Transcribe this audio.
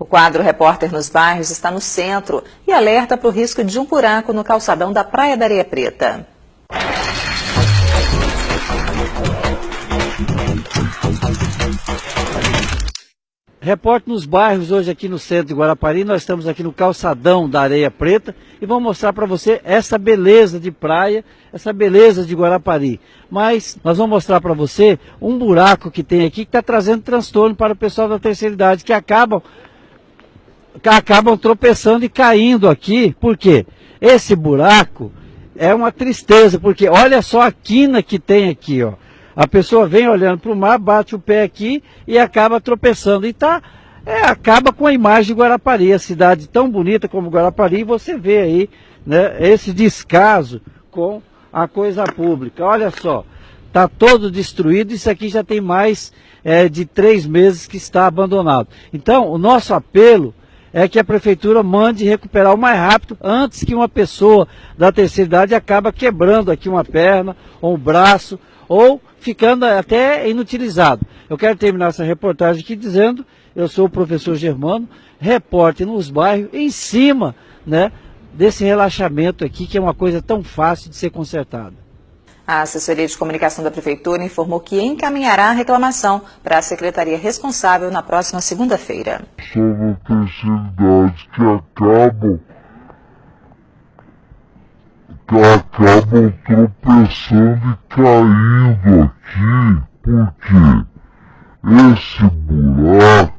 O quadro Repórter nos Bairros está no centro e alerta para o risco de um buraco no calçadão da Praia da Areia Preta. Repórter nos bairros, hoje aqui no centro de Guarapari, nós estamos aqui no calçadão da Areia Preta e vamos mostrar para você essa beleza de praia, essa beleza de Guarapari. Mas nós vamos mostrar para você um buraco que tem aqui que está trazendo transtorno para o pessoal da terceira idade, que acabam, acabam tropeçando e caindo aqui. Por quê? Esse buraco é uma tristeza, porque olha só a quina que tem aqui, ó. A pessoa vem olhando para o mar, bate o pé aqui e acaba tropeçando. E tá, é, acaba com a imagem de Guarapari, a cidade tão bonita como Guarapari, e você vê aí né, esse descaso com a coisa pública. Olha só, está todo destruído, isso aqui já tem mais é, de três meses que está abandonado. Então, o nosso apelo é que a prefeitura mande recuperar o mais rápido antes que uma pessoa da terceira idade acabe quebrando aqui uma perna ou um braço ou ficando até inutilizado. Eu quero terminar essa reportagem aqui dizendo, eu sou o professor Germano, repórter nos bairros, em cima né, desse relaxamento aqui, que é uma coisa tão fácil de ser consertada. A assessoria de comunicação da Prefeitura informou que encaminhará a reclamação para a secretaria responsável na próxima segunda-feira. Sobre a que acabam acabam tropeçando e caindo aqui, porque esse buraco